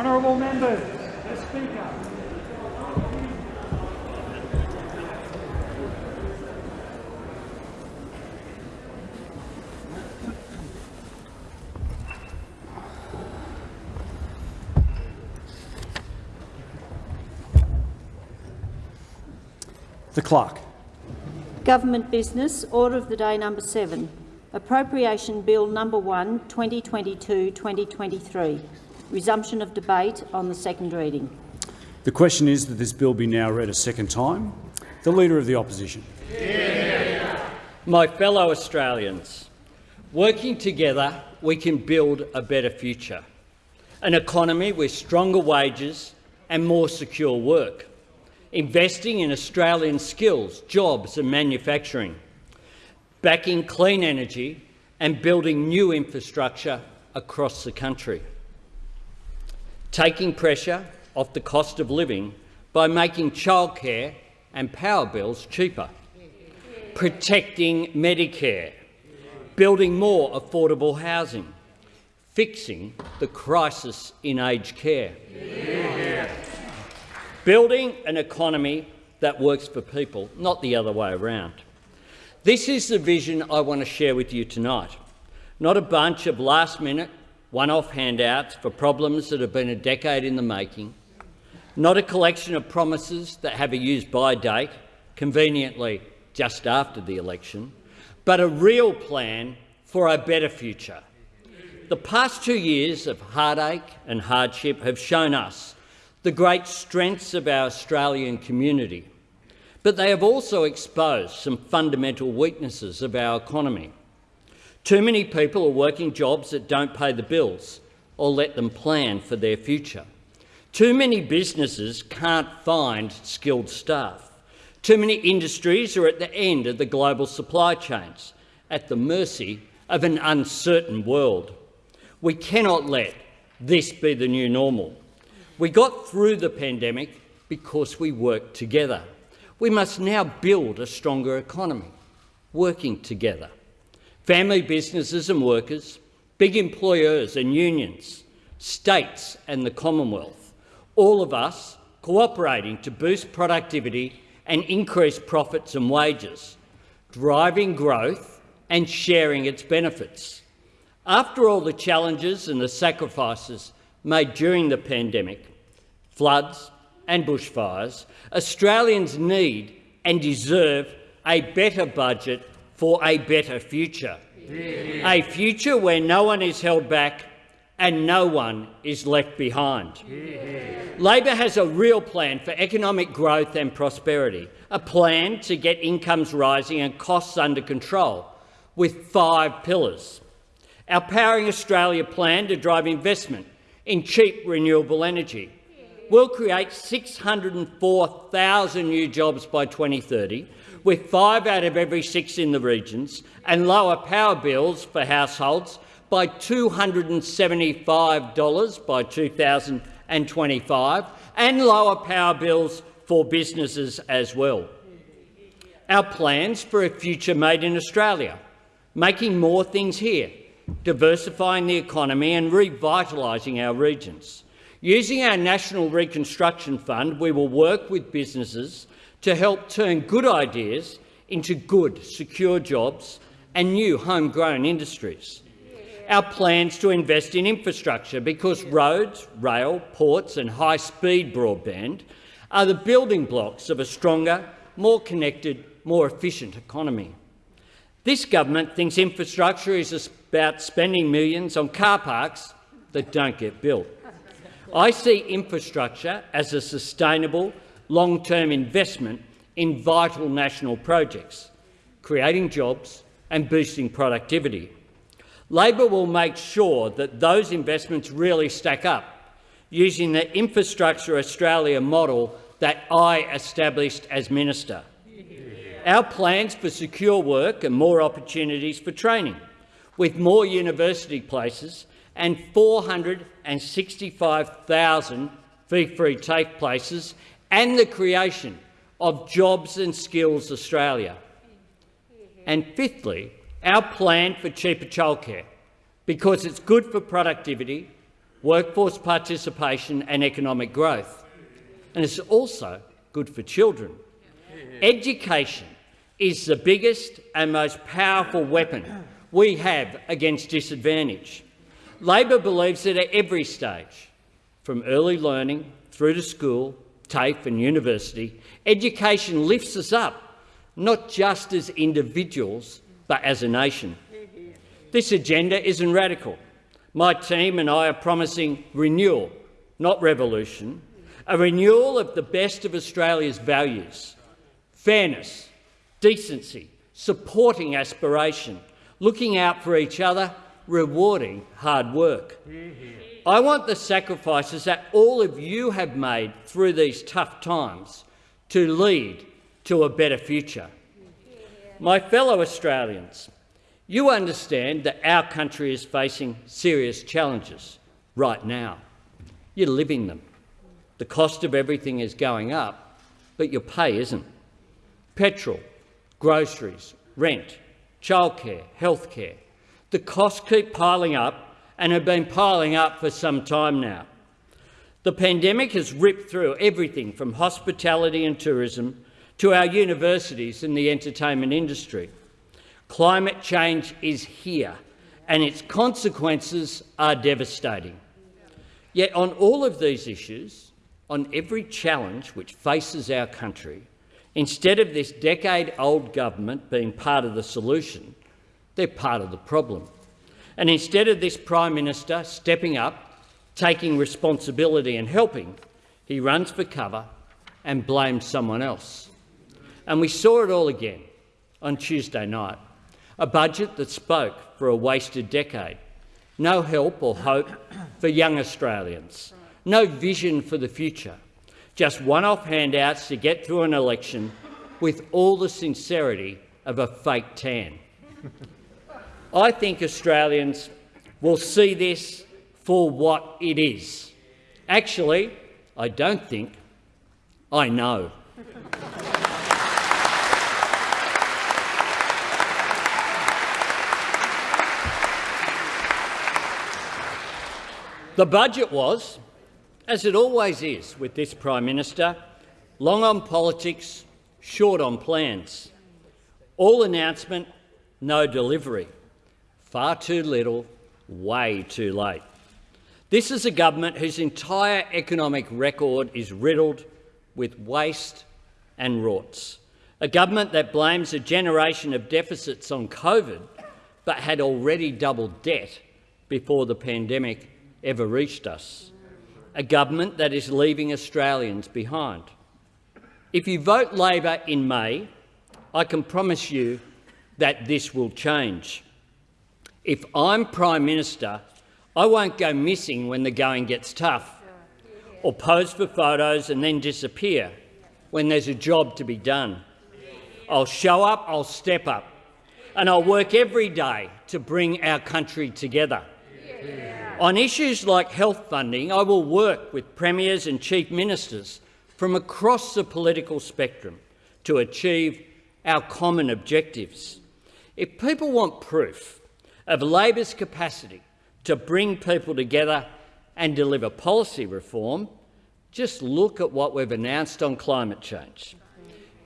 Honourable members, the Speaker. The clerk. Government business, order of the day number seven. Appropriation Bill number 1, 2022-2023. Resumption of debate on the second reading. The question is that this bill be now read a second time. The Leader of the Opposition. My fellow Australians, working together we can build a better future, an economy with stronger wages and more secure work, investing in Australian skills, jobs and manufacturing, backing clean energy and building new infrastructure across the country, taking pressure off the cost of living by making childcare and power bills cheaper, protecting Medicare, building more affordable housing, fixing the crisis in aged care, building an economy that works for people, not the other way around. This is the vision I want to share with you tonight, not a bunch of last-minute, one-off handouts for problems that have been a decade in the making, not a collection of promises that have a use-by date, conveniently just after the election, but a real plan for a better future. The past two years of heartache and hardship have shown us the great strengths of our Australian community, but they have also exposed some fundamental weaknesses of our economy. Too many people are working jobs that don't pay the bills or let them plan for their future. Too many businesses can't find skilled staff. Too many industries are at the end of the global supply chains, at the mercy of an uncertain world. We cannot let this be the new normal. We got through the pandemic because we worked together. We must now build a stronger economy, working together. Family businesses and workers, big employers and unions, states and the Commonwealth, all of us cooperating to boost productivity and increase profits and wages, driving growth and sharing its benefits. After all the challenges and the sacrifices made during the pandemic, floods and bushfires, Australians need and deserve a better budget for a better future. A future where no one is held back and no one is left behind. Labor has a real plan for economic growth and prosperity, a plan to get incomes rising and costs under control, with five pillars. Our Powering Australia plan to drive investment in cheap renewable energy will create 604,000 new jobs by 2030, with five out of every six in the regions, and lower power bills for households by $275 by 2025, and lower power bills for businesses as well. Our plans for a future made in Australia, making more things here, diversifying the economy and revitalising our regions. Using our National Reconstruction Fund, we will work with businesses to help turn good ideas into good, secure jobs and new homegrown industries. Our plans to invest in infrastructure because roads, rail, ports and high-speed broadband are the building blocks of a stronger, more connected, more efficient economy. This government thinks infrastructure is about spending millions on car parks that don't get built. I see infrastructure as a sustainable, long-term investment in vital national projects, creating jobs and boosting productivity. Labor will make sure that those investments really stack up, using the Infrastructure Australia model that I established as minister. Our plans for secure work and more opportunities for training, with more university places and 465,000 fee-free TAFE places and the creation of Jobs and Skills Australia. And fifthly, our plan for cheaper childcare, because it's good for productivity, workforce participation and economic growth. And it's also good for children. Education is the biggest and most powerful weapon we have against disadvantage. Labor believes that at every stage, from early learning through to school, TAFE and university, education lifts us up, not just as individuals, but as a nation. This agenda isn't radical. My team and I are promising renewal, not revolution, a renewal of the best of Australia's values, fairness, decency, supporting aspiration, looking out for each other, rewarding hard work. I want the sacrifices that all of you have made through these tough times to lead to a better future. My fellow Australians, you understand that our country is facing serious challenges right now. You're living them. The cost of everything is going up, but your pay isn't. Petrol, groceries, rent, childcare, healthcare. The costs keep piling up and have been piling up for some time now. The pandemic has ripped through everything from hospitality and tourism to our universities and the entertainment industry. Climate change is here and its consequences are devastating. Yet on all of these issues, on every challenge which faces our country, Instead of this decade-old government being part of the solution, they're part of the problem. And instead of this Prime Minister stepping up, taking responsibility and helping, he runs for cover and blames someone else. And we saw it all again on Tuesday night, a budget that spoke for a wasted decade, no help or hope for young Australians, no vision for the future, just one-off handouts to get through an election with all the sincerity of a fake tan. I think Australians will see this for what it is. Actually, I don't think, I know. the budget was as it always is with this Prime Minister, long on politics, short on plans. All announcement, no delivery. Far too little, way too late. This is a government whose entire economic record is riddled with waste and rorts. A government that blames a generation of deficits on COVID but had already doubled debt before the pandemic ever reached us a government that is leaving Australians behind. If you vote Labor in May, I can promise you that this will change. If I'm Prime Minister, I won't go missing when the going gets tough or pose for photos and then disappear when there's a job to be done. I'll show up, I'll step up, and I'll work every day to bring our country together. Yeah. On issues like health funding, I will work with premiers and chief ministers from across the political spectrum to achieve our common objectives. If people want proof of Labor's capacity to bring people together and deliver policy reform, just look at what we've announced on climate change.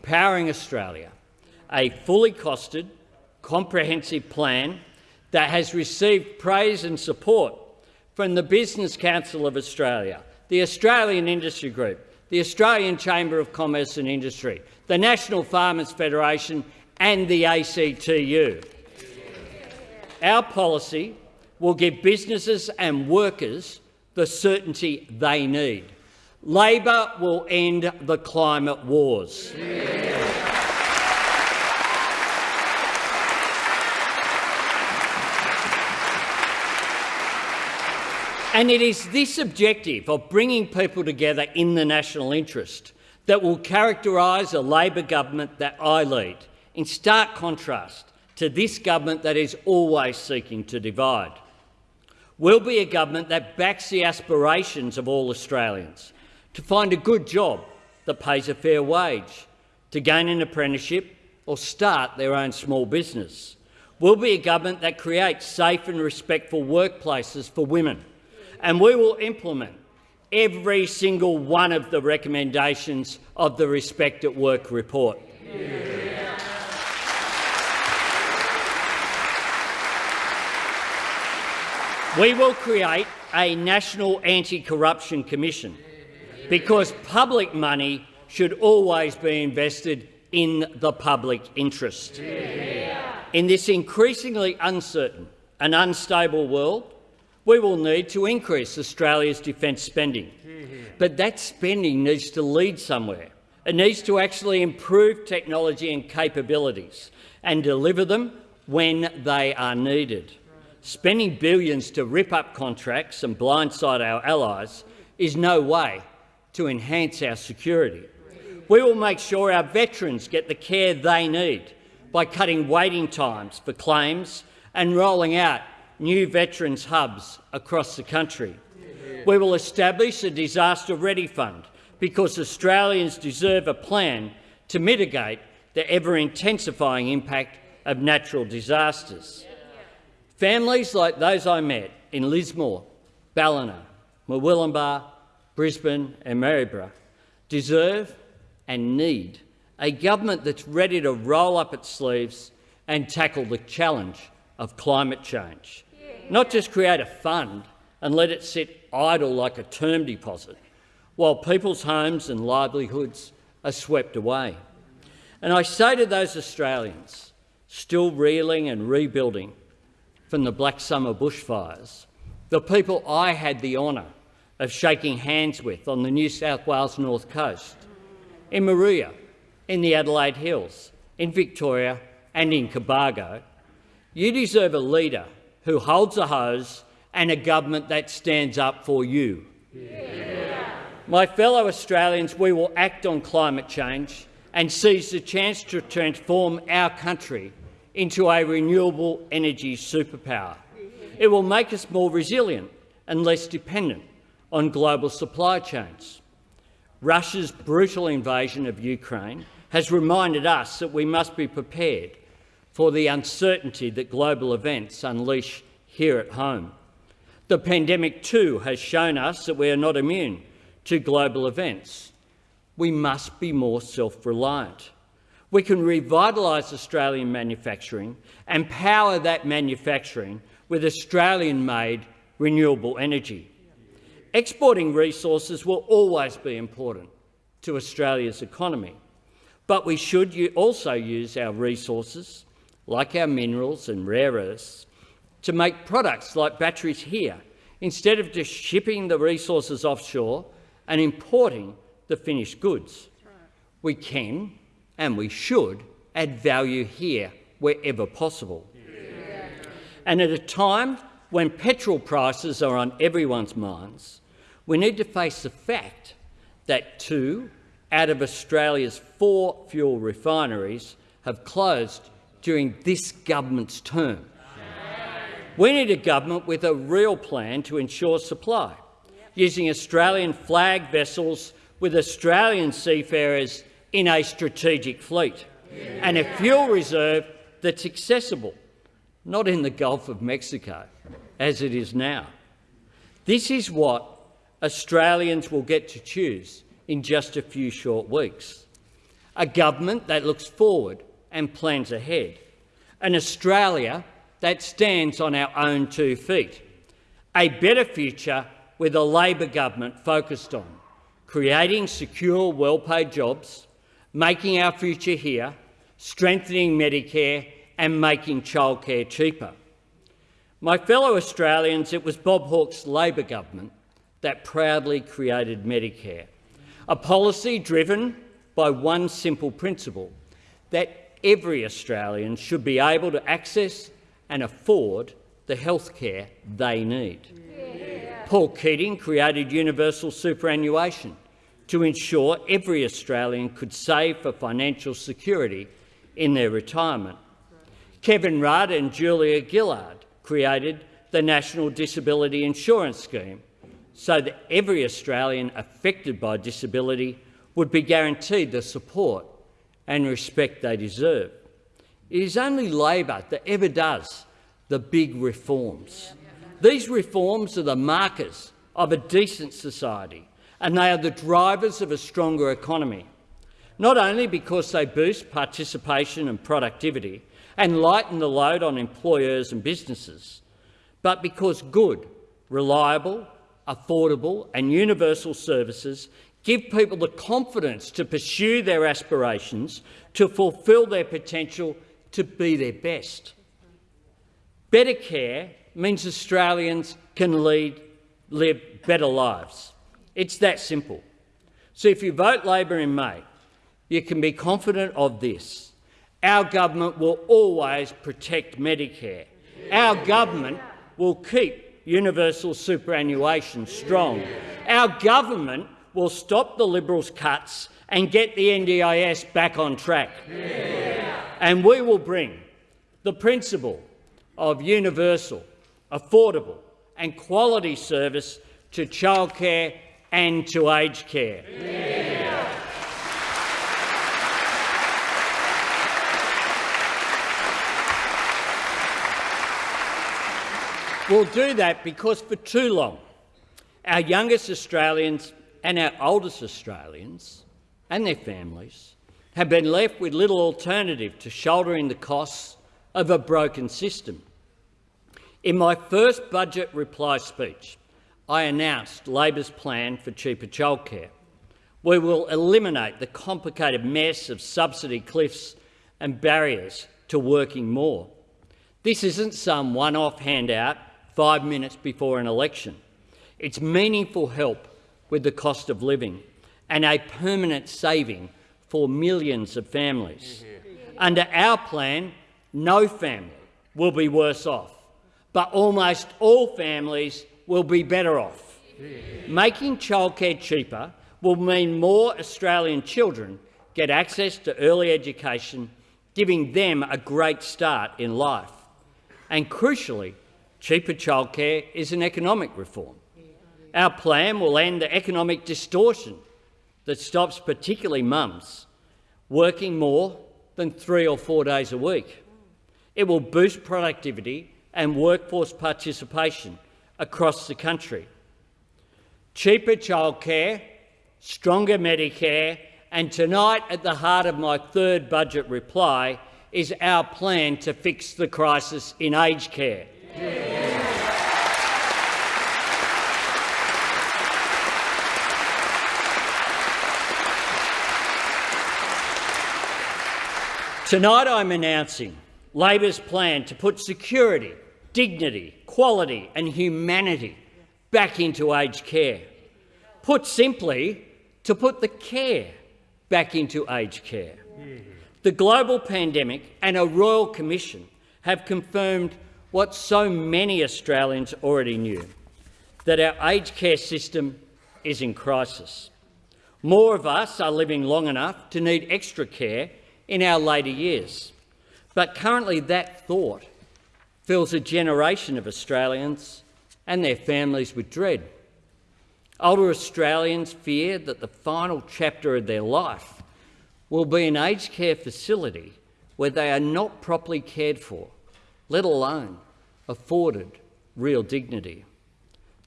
Powering Australia, a fully costed, comprehensive plan that has received praise and support from the Business Council of Australia, the Australian Industry Group, the Australian Chamber of Commerce and Industry, the National Farmers Federation and the ACTU. Our policy will give businesses and workers the certainty they need. Labor will end the climate wars. Yeah. And it is this objective of bringing people together in the national interest that will characterise a Labor government that I lead, in stark contrast to this government that is always seeking to divide. We'll be a government that backs the aspirations of all Australians to find a good job that pays a fair wage, to gain an apprenticeship or start their own small business. We'll be a government that creates safe and respectful workplaces for women, and we will implement every single one of the recommendations of the Respect at Work report. Yeah. We will create a National Anti-Corruption Commission because public money should always be invested in the public interest. In this increasingly uncertain and unstable world, we will need to increase Australia's defence spending. But that spending needs to lead somewhere. It needs to actually improve technology and capabilities and deliver them when they are needed. Spending billions to rip up contracts and blindside our allies is no way to enhance our security. We will make sure our veterans get the care they need by cutting waiting times for claims and rolling out new veterans hubs across the country. We will establish a disaster ready fund because Australians deserve a plan to mitigate the ever-intensifying impact of natural disasters. Families like those I met in Lismore, Ballina, Murwillumbah, Brisbane and Maryborough deserve and need a government that's ready to roll up its sleeves and tackle the challenge of climate change, not just create a fund and let it sit idle like a term deposit while people's homes and livelihoods are swept away. And I say to those Australians still reeling and rebuilding from the Black Summer bushfires, the people I had the honour of shaking hands with on the New South Wales North Coast, in Maria, in the Adelaide Hills, in Victoria and in Cobargo, you deserve a leader who holds a hose and a government that stands up for you. Yeah. My fellow Australians, we will act on climate change and seize the chance to transform our country into a renewable energy superpower. It will make us more resilient and less dependent on global supply chains. Russia's brutal invasion of Ukraine has reminded us that we must be prepared for the uncertainty that global events unleash here at home. The pandemic too has shown us that we are not immune to global events. We must be more self-reliant. We can revitalise Australian manufacturing and power that manufacturing with Australian-made renewable energy. Exporting resources will always be important to Australia's economy, but we should also use our resources, like our minerals and rare earths, to make products like batteries here, instead of just shipping the resources offshore and importing the finished goods. We can and we should add value here wherever possible. Yeah. And at a time when petrol prices are on everyone's minds, we need to face the fact that two out of Australia's four fuel refineries have closed during this government's term. We need a government with a real plan to ensure supply, using Australian flag vessels with Australian seafarers in a strategic fleet and a fuel reserve that's accessible, not in the Gulf of Mexico, as it is now. This is what Australians will get to choose in just a few short weeks. A government that looks forward and plans ahead. An Australia that stands on our own two feet. A better future with a Labor government focused on creating secure, well-paid jobs, making our future here, strengthening Medicare and making childcare cheaper. My fellow Australians, it was Bob Hawke's Labor government that proudly created Medicare, a policy driven by one simple principle, that every Australian should be able to access and afford the health care they need. Yeah. Paul Keating created universal superannuation, to ensure every Australian could save for financial security in their retirement. Kevin Rudd and Julia Gillard created the National Disability Insurance Scheme so that every Australian affected by disability would be guaranteed the support and respect they deserve. It is only Labor that ever does the big reforms, These reforms are the markers of a decent society, and they are the drivers of a stronger economy, not only because they boost participation and productivity and lighten the load on employers and businesses, but because good, reliable, affordable and universal services give people the confidence to pursue their aspirations, to fulfil their potential, to be their best. Better care means Australians can lead, live better lives. It's that simple. So if you vote Labor in May, you can be confident of this. Our government will always protect Medicare. Our government will keep universal superannuation strong. Our government will stop the Liberals' cuts and get the NDIS back on track. And we will bring the principle of universal, affordable and quality service to childcare and to aged care. Yeah. We'll do that because for too long our youngest Australians and our oldest Australians and their families have been left with little alternative to shouldering the costs of a broken system. In my first budget reply speech, I announced Labor's plan for cheaper childcare. We will eliminate the complicated mess of subsidy cliffs and barriers to working more. This isn't some one-off handout five minutes before an election. It's meaningful help with the cost of living and a permanent saving for millions of families. Under our plan, no family will be worse off, but almost all families will be better off. Making childcare cheaper will mean more Australian children get access to early education, giving them a great start in life. And crucially, cheaper childcare is an economic reform. Our plan will end the economic distortion that stops particularly mums working more than three or four days a week. It will boost productivity and workforce participation across the country. Cheaper childcare, stronger Medicare and tonight at the heart of my third budget reply is our plan to fix the crisis in aged care. Yeah. Tonight I'm announcing Labor's plan to put security, dignity, quality and humanity back into aged care. Put simply, to put the care back into aged care. The global pandemic and a royal commission have confirmed what so many Australians already knew, that our aged care system is in crisis. More of us are living long enough to need extra care in our later years. But currently that thought fills a generation of Australians and their families with dread. Older Australians fear that the final chapter of their life will be an aged care facility where they are not properly cared for, let alone afforded real dignity.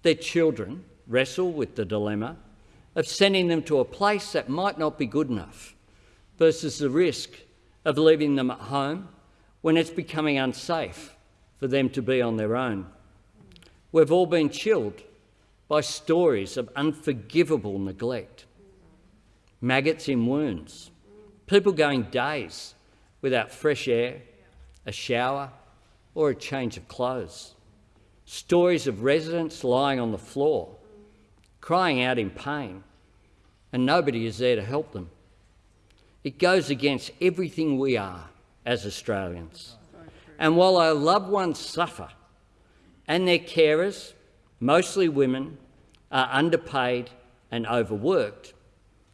Their children wrestle with the dilemma of sending them to a place that might not be good enough versus the risk of leaving them at home when it's becoming unsafe for them to be on their own. We've all been chilled by stories of unforgivable neglect, maggots in wounds, people going days without fresh air, a shower or a change of clothes, stories of residents lying on the floor, crying out in pain, and nobody is there to help them. It goes against everything we are as Australians. And while our loved ones suffer and their carers, mostly women, are underpaid and overworked,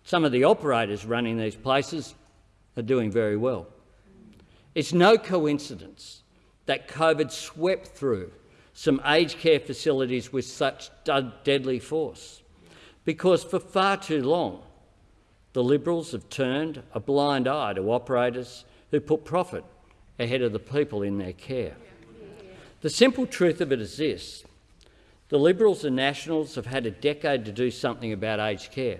some of the operators running these places are doing very well. It's no coincidence that COVID swept through some aged care facilities with such deadly force, because for far too long the Liberals have turned a blind eye to operators who put profit ahead of the people in their care. The simple truth of it is this. The Liberals and Nationals have had a decade to do something about aged care.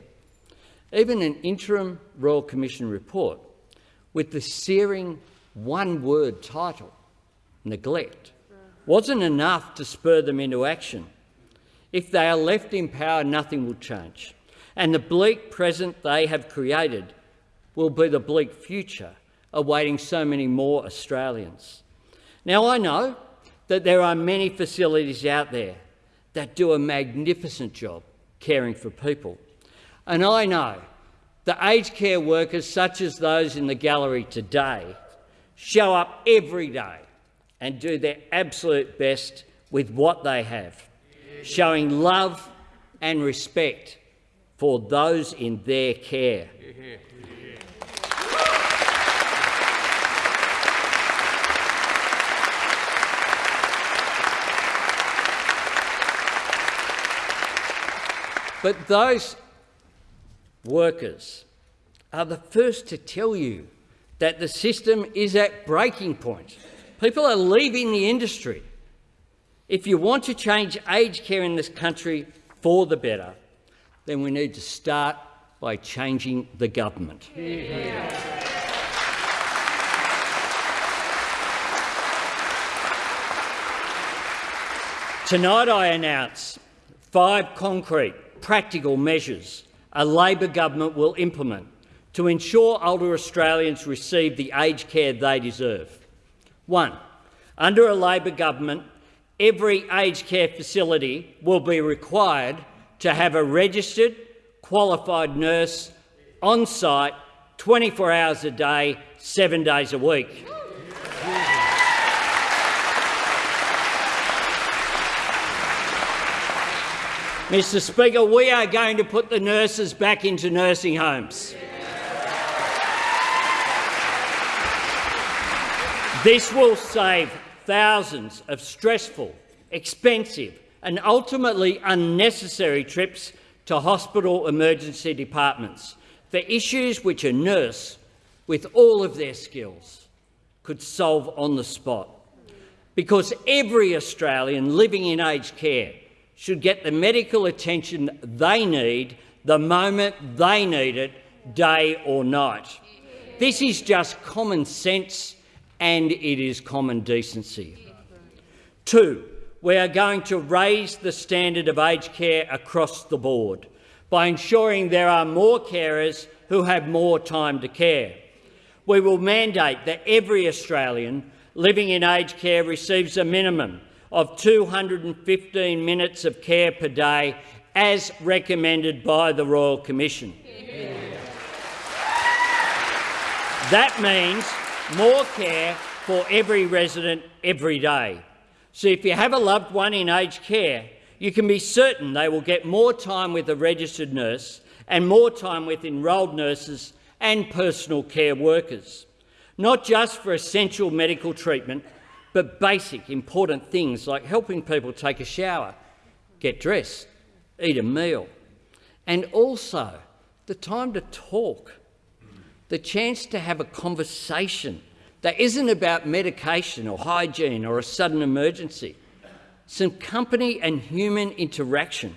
Even an interim Royal Commission report with the searing one-word title, neglect, wasn't enough to spur them into action. If they are left in power, nothing will change. And the bleak present they have created will be the bleak future awaiting so many more Australians. Now, I know that there are many facilities out there that do a magnificent job caring for people. And I know that aged care workers, such as those in the gallery today, show up every day and do their absolute best with what they have, showing love and respect for those in their care. But those workers are the first to tell you that the system is at breaking point. People are leaving the industry. If you want to change aged care in this country for the better, then we need to start by changing the government. Tonight I announce five concrete practical measures a Labor government will implement to ensure older Australians receive the aged care they deserve. One, under a Labor government, every aged care facility will be required to have a registered, qualified nurse on site 24 hours a day, seven days a week. Mr Speaker, we are going to put the nurses back into nursing homes. This will save thousands of stressful, expensive and ultimately unnecessary trips to hospital emergency departments for issues which a nurse, with all of their skills, could solve on the spot. Because every Australian living in aged care should get the medical attention they need the moment they need it, day or night. This is just common sense and it is common decency. Two, we are going to raise the standard of aged care across the board by ensuring there are more carers who have more time to care. We will mandate that every Australian living in aged care receives a minimum of 215 minutes of care per day as recommended by the Royal Commission. That means more care for every resident every day. So if you have a loved one in aged care, you can be certain they will get more time with a registered nurse and more time with enrolled nurses and personal care workers, not just for essential medical treatment, but basic, important things like helping people take a shower, get dressed, eat a meal, and also the time to talk, the chance to have a conversation that isn't about medication or hygiene or a sudden emergency. Some company and human interaction,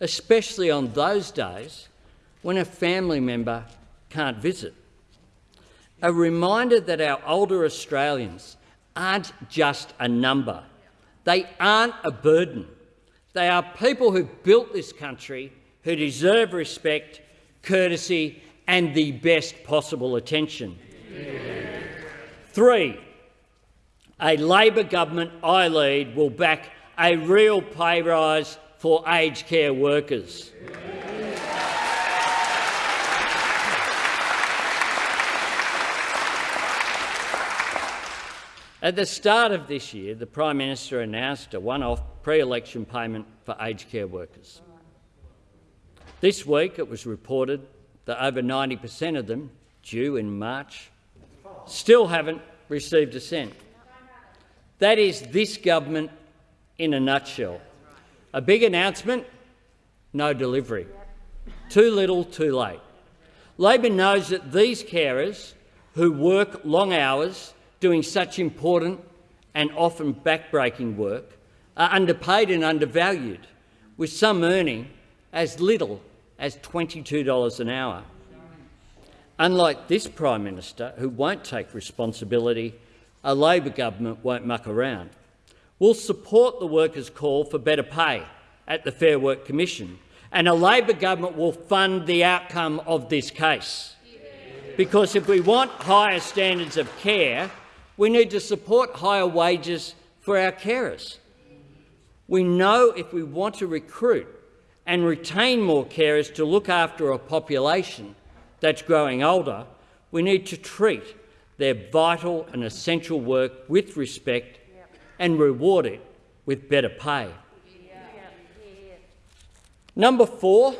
especially on those days when a family member can't visit. A reminder that our older Australians aren't just a number. They aren't a burden. They are people who built this country, who deserve respect, courtesy and the best possible attention. Yeah. Three, a Labor government I lead will back a real pay rise for aged care workers. Yeah. At the start of this year, the Prime Minister announced a one-off pre-election payment for aged care workers. This week it was reported that over 90 per cent of them, due in March, still haven't received a cent. That is this government in a nutshell. A big announcement, no delivery. Too little, too late. Labor knows that these carers who work long hours doing such important and often backbreaking work are underpaid and undervalued, with some earning as little as $22 an hour. Unlike this Prime Minister, who won't take responsibility, a Labor government won't muck around. We'll support the workers' call for better pay at the Fair Work Commission, and a Labor government will fund the outcome of this case. Because if we want higher standards of care, we need to support higher wages for our carers. We know if we want to recruit and retain more carers to look after a population that's growing older, we need to treat their vital and essential work with respect and reward it with better pay. Number four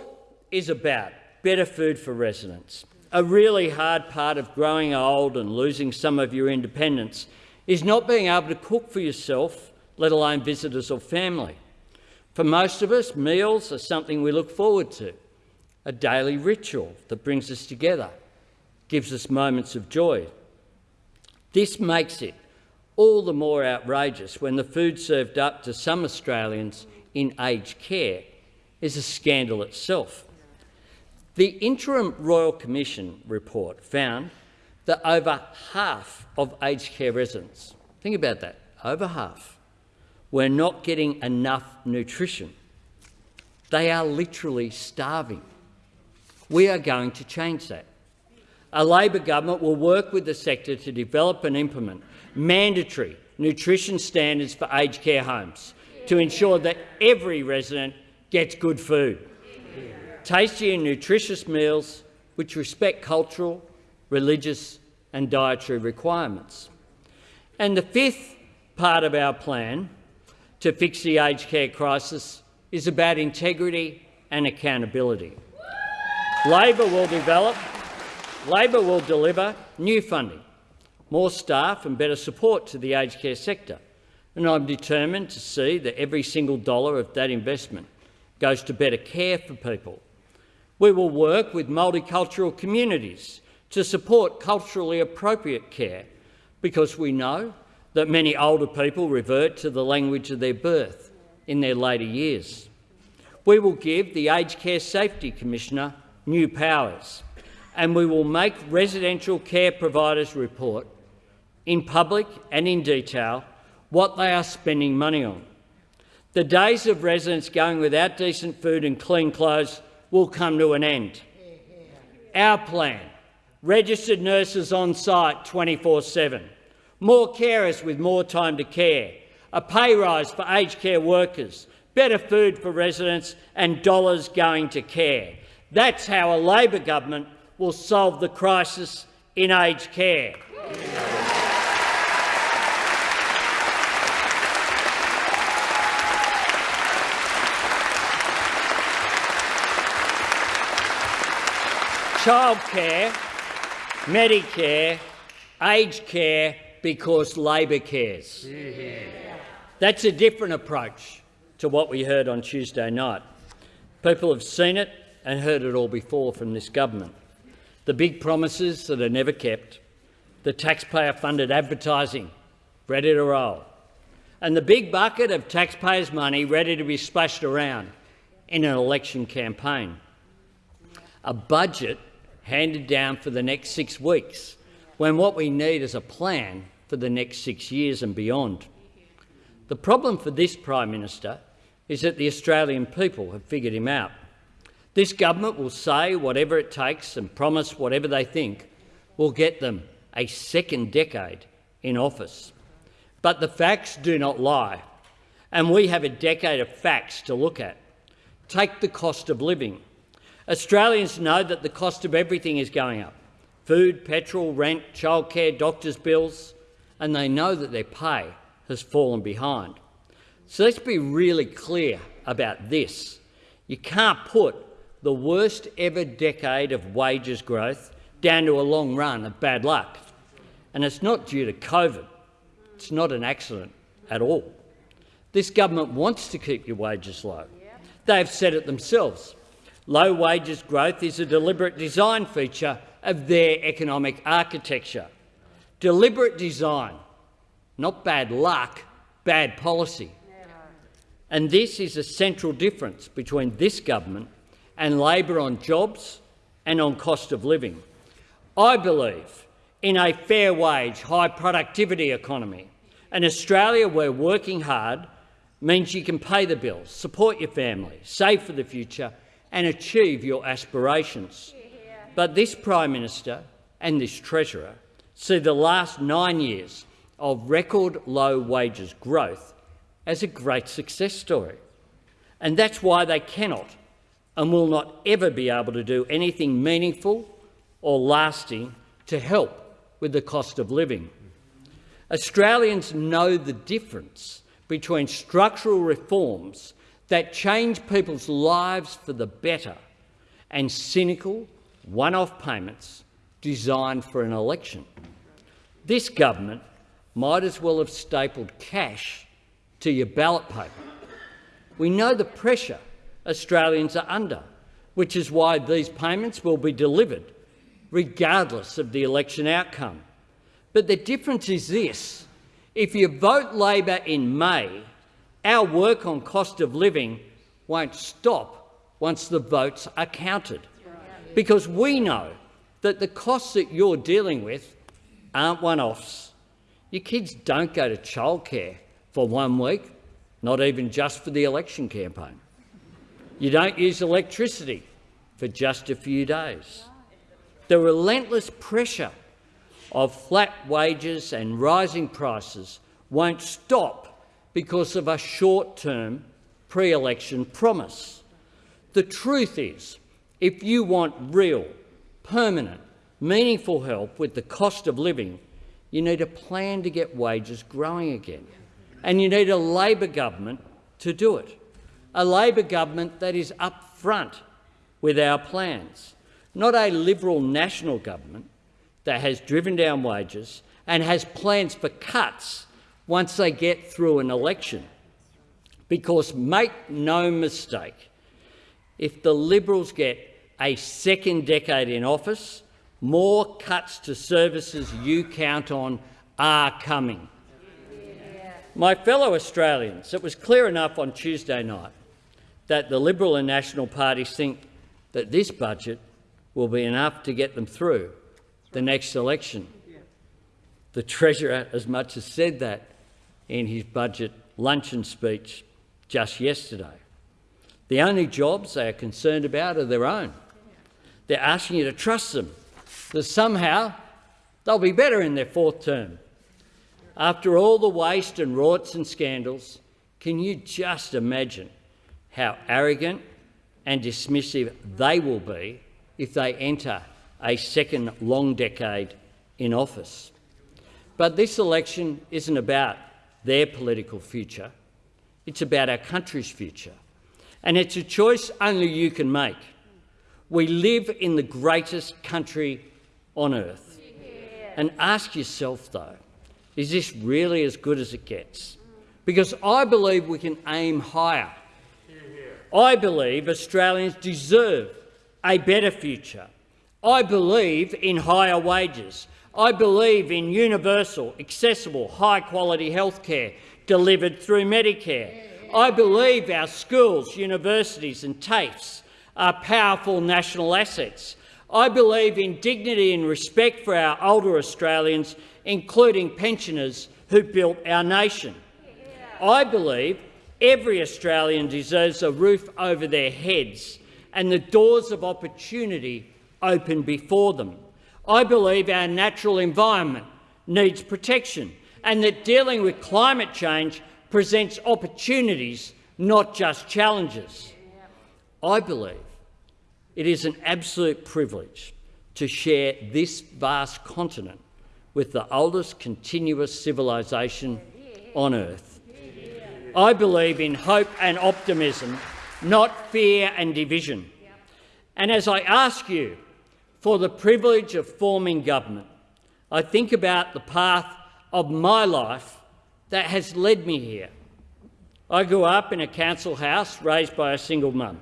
is about better food for residents. A really hard part of growing old and losing some of your independence is not being able to cook for yourself, let alone visitors or family. For most of us, meals are something we look forward to, a daily ritual that brings us together, gives us moments of joy. This makes it all the more outrageous when the food served up to some Australians in aged care is a scandal itself. The interim Royal Commission report found that over half of aged care residents, think about that, over half, were not getting enough nutrition. They are literally starving. We are going to change that. A Labor government will work with the sector to develop and implement mandatory nutrition standards for aged care homes to ensure that every resident gets good food. Tasty and nutritious meals which respect cultural, religious and dietary requirements. And the fifth part of our plan to fix the aged care crisis is about integrity and accountability. Labor will develop, Labor will deliver new funding, more staff and better support to the aged care sector. And I'm determined to see that every single dollar of that investment goes to better care for people. We will work with multicultural communities to support culturally appropriate care because we know that many older people revert to the language of their birth in their later years. We will give the Aged Care Safety Commissioner new powers and we will make residential care providers report in public and in detail what they are spending money on. The days of residents going without decent food and clean clothes will come to an end. Our plan, registered nurses on site 24-7, more carers with more time to care, a pay rise for aged care workers, better food for residents and dollars going to care. That's how a Labor government will solve the crisis in aged care. Childcare, Medicare, aged care because Labor cares. That's a different approach to what we heard on Tuesday night. People have seen it and heard it all before from this government. The big promises that are never kept, the taxpayer-funded advertising ready to roll, and the big bucket of taxpayers' money ready to be splashed around in an election campaign. A budget handed down for the next six weeks, when what we need is a plan for the next six years and beyond. The problem for this Prime Minister is that the Australian people have figured him out. This government will say whatever it takes and promise whatever they think will get them a second decade in office. But the facts do not lie, and we have a decade of facts to look at. Take the cost of living. Australians know that the cost of everything is going up food, petrol, rent, childcare, doctors' bills, and they know that their pay has fallen behind. So let's be really clear about this. You can't put the worst ever decade of wages growth down to a long run of bad luck. And it's not due to COVID. It's not an accident at all. This government wants to keep your wages low. They've said it themselves. Low wages growth is a deliberate design feature of their economic architecture. Deliberate design, not bad luck, bad policy. And this is a central difference between this government and Labor on jobs and on cost of living. I believe in a fair wage, high productivity economy, an Australia where working hard means you can pay the bills, support your family, save for the future and achieve your aspirations. But this Prime Minister and this Treasurer see the last nine years of record low wages growth as a great success story. And that's why they cannot and will not ever be able to do anything meaningful or lasting to help with the cost of living. Australians know the difference between structural reforms that change people's lives for the better and cynical one-off payments designed for an election. This government might as well have stapled cash to your ballot paper. We know the pressure Australians are under, which is why these payments will be delivered regardless of the election outcome. But the difference is this. If you vote Labor in May, our work on cost of living won't stop once the votes are counted, because we know that the costs that you're dealing with aren't one-offs. Your kids don't go to childcare for one week, not even just for the election campaign. You don't use electricity for just a few days. The relentless pressure of flat wages and rising prices won't stop because of a short-term pre-election promise. The truth is, if you want real, permanent, meaningful help with the cost of living, you need a plan to get wages growing again. And you need a Labor government to do it a Labor government that is upfront with our plans, not a Liberal national government that has driven down wages and has plans for cuts once they get through an election. Because make no mistake, if the Liberals get a second decade in office, more cuts to services you count on are coming. My fellow Australians, it was clear enough on Tuesday night that the Liberal and National parties think that this budget will be enough to get them through the next election. The Treasurer as much as said that in his budget luncheon speech just yesterday. The only jobs they are concerned about are their own. They're asking you to trust them, that somehow they'll be better in their fourth term. After all the waste and rorts and scandals, can you just imagine how arrogant and dismissive they will be if they enter a second long decade in office. But this election isn't about their political future. It's about our country's future. And it's a choice only you can make. We live in the greatest country on earth. And ask yourself, though, is this really as good as it gets? Because I believe we can aim higher. I believe Australians deserve a better future. I believe in higher wages. I believe in universal, accessible, high-quality health care delivered through Medicare. I believe our schools, universities and TAFEs are powerful national assets. I believe in dignity and respect for our older Australians, including pensioners who built our nation. I believe Every Australian deserves a roof over their heads and the doors of opportunity open before them. I believe our natural environment needs protection and that dealing with climate change presents opportunities, not just challenges. I believe it is an absolute privilege to share this vast continent with the oldest continuous civilisation on earth. I believe in hope and optimism, not fear and division. And as I ask you for the privilege of forming government, I think about the path of my life that has led me here. I grew up in a council house raised by a single mum.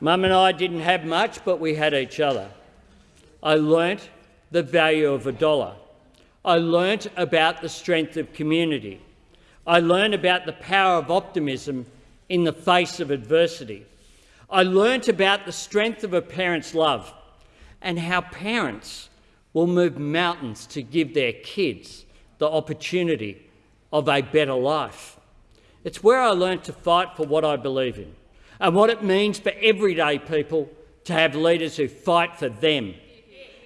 Mum and I didn't have much, but we had each other. I learnt the value of a dollar. I learnt about the strength of community. I learned about the power of optimism in the face of adversity. I learnt about the strength of a parent's love and how parents will move mountains to give their kids the opportunity of a better life. It's where I learnt to fight for what I believe in and what it means for everyday people to have leaders who fight for them.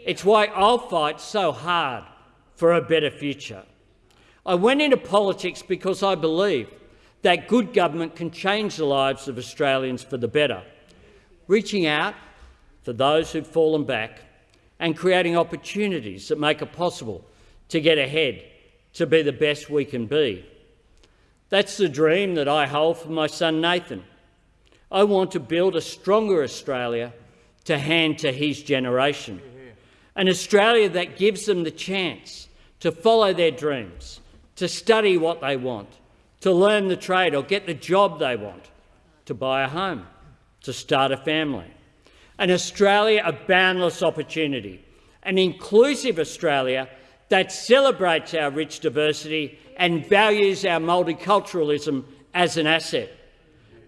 It's why I'll fight so hard for a better future. I went into politics because I believe that good government can change the lives of Australians for the better, reaching out for those who've fallen back and creating opportunities that make it possible to get ahead, to be the best we can be. That's the dream that I hold for my son Nathan. I want to build a stronger Australia to hand to his generation, an Australia that gives them the chance to follow their dreams, to study what they want, to learn the trade or get the job they want, to buy a home, to start a family. An Australia of boundless opportunity, an inclusive Australia that celebrates our rich diversity and values our multiculturalism as an asset.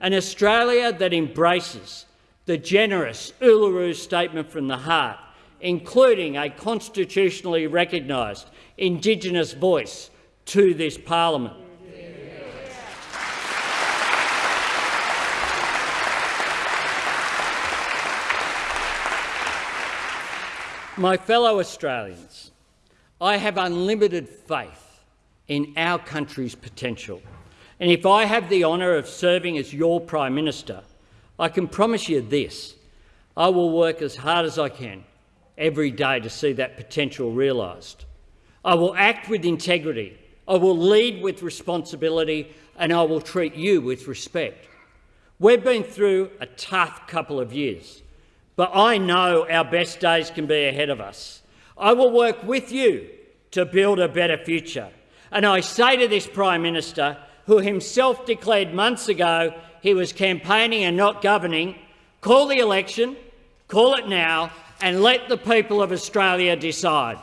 An Australia that embraces the generous Uluru Statement from the Heart, including a constitutionally recognised Indigenous voice to this parliament. My fellow Australians, I have unlimited faith in our country's potential. And if I have the honour of serving as your Prime Minister, I can promise you this, I will work as hard as I can every day to see that potential realised. I will act with integrity, I will lead with responsibility and I will treat you with respect. We've been through a tough couple of years, but I know our best days can be ahead of us. I will work with you to build a better future. And I say to this Prime Minister, who himself declared months ago he was campaigning and not governing, call the election, call it now, and let the people of Australia decide.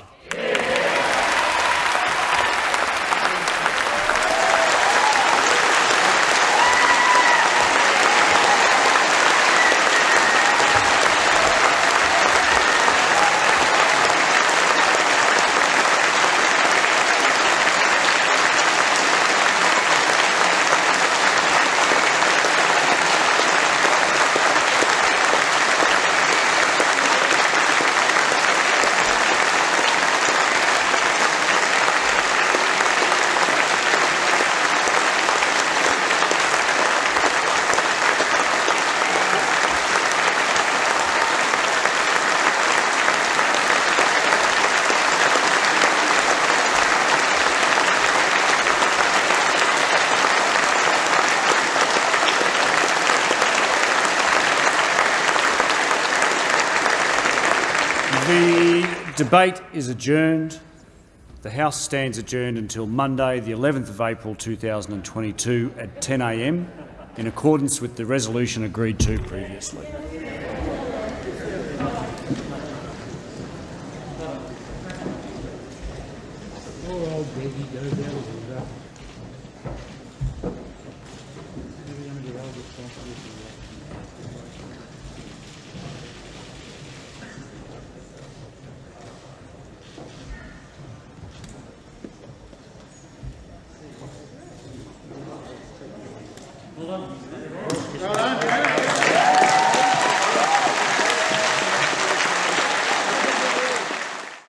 The debate is adjourned. The House stands adjourned until Monday, the 11th of April 2022 at 10 a.m. in accordance with the resolution agreed to previously. Poor old